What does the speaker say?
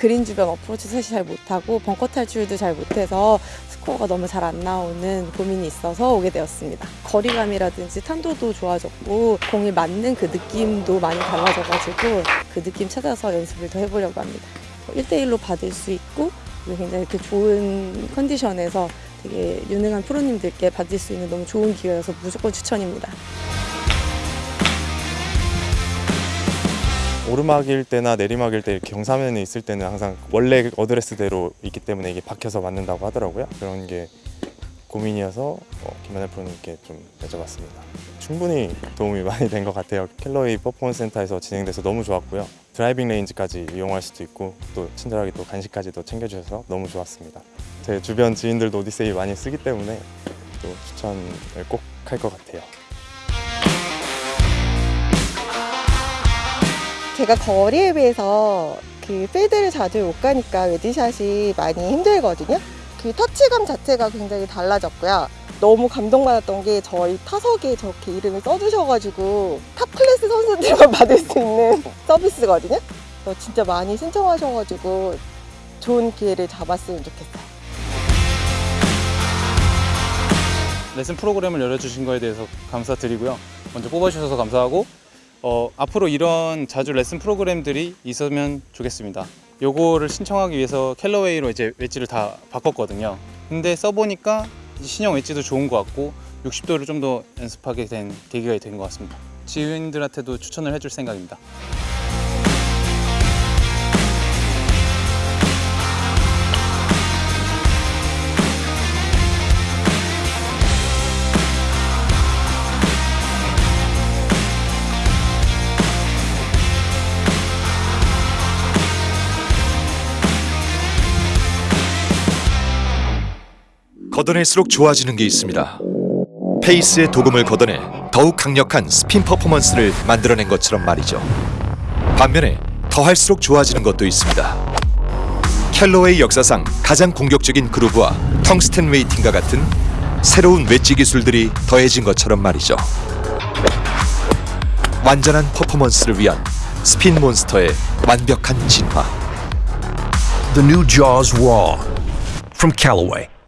그린 주변 어프로치 셋이 잘 못하고 벙커 탈출도 잘 못해서 스코어가 너무 잘 안 나오는 고민이 있어서 오게 되었습니다. 거리감이라든지 탄도도 좋아졌고 공이 맞는 그 느낌도 많이 달라져가지고 그 느낌 찾아서 연습을 더 해보려고 합니다. 1대1로 받을 수 있고 굉장히 그 좋은 컨디션에서 되게 유능한 프로님들께 받을 수 있는 너무 좋은 기회여서 무조건 추천입니다. 오르막일 때나 내리막일 때 경사면에 있을 때는 항상 원래 어드레스대로 있기 때문에 이게 박혀서 맞는다고 하더라고요. 그런 게 고민이어서 어, 김연아 프로님께 좀 여쭤봤습니다. 충분히 도움이 많이 된 것 같아요. 캘러웨이 퍼포먼스 센터에서 진행돼서 너무 좋았고요. 드라이빙 레인지까지 이용할 수도 있고 또 친절하게 또 간식까지도 챙겨주셔서 너무 좋았습니다. 제 주변 지인들도 오디세이 많이 쓰기 때문에 또 추천을 꼭 할 것 같아요. 제가 거리에 비해서 그 필드를 자주 못 가니까 웨지샷이 많이 힘들거든요. 그 터치감 자체가 굉장히 달라졌고요. 너무 감동받았던 게 저희 타석에 저렇게 이름을 써주셔가지고 top class 선수들만 받을 수 있는 서비스거든요. 그래서 진짜 많이 신청하셔가지고 좋은 기회를 잡았으면 좋겠어요. 레슨 프로그램을 열어주신 거에 대해서 감사드리고요. 먼저 뽑아주셔서 감사하고 어, 앞으로 이런 자주 레슨 프로그램들이 있으면 좋겠습니다. 요거를 신청하기 위해서 캘러웨이로 이제 웨지를 다 바꿨거든요. 근데 써보니까 신형 웨지도 좋은 것 같고 60도를 좀 더 연습하게 된 계기가 된 것 같습니다. 지인들한테도 추천을 해줄 생각입니다. 걷어낼수록 좋아지는 게 있습니다. 페이스의 도금을 걷어내 더욱 강력한 스핀 퍼포먼스를 만들어낸 것처럼 말이죠. 반면에 더할수록 좋아지는 것도 있습니다. 캘러웨이 역사상 가장 공격적인 groove와 텅스텐 weighting과 같은 새로운 웨지 기술들이 더해진 것처럼 말이죠. 완전한 퍼포먼스를 위한 spin monster의 완벽한 진화. The new Jaws Raw from Callaway.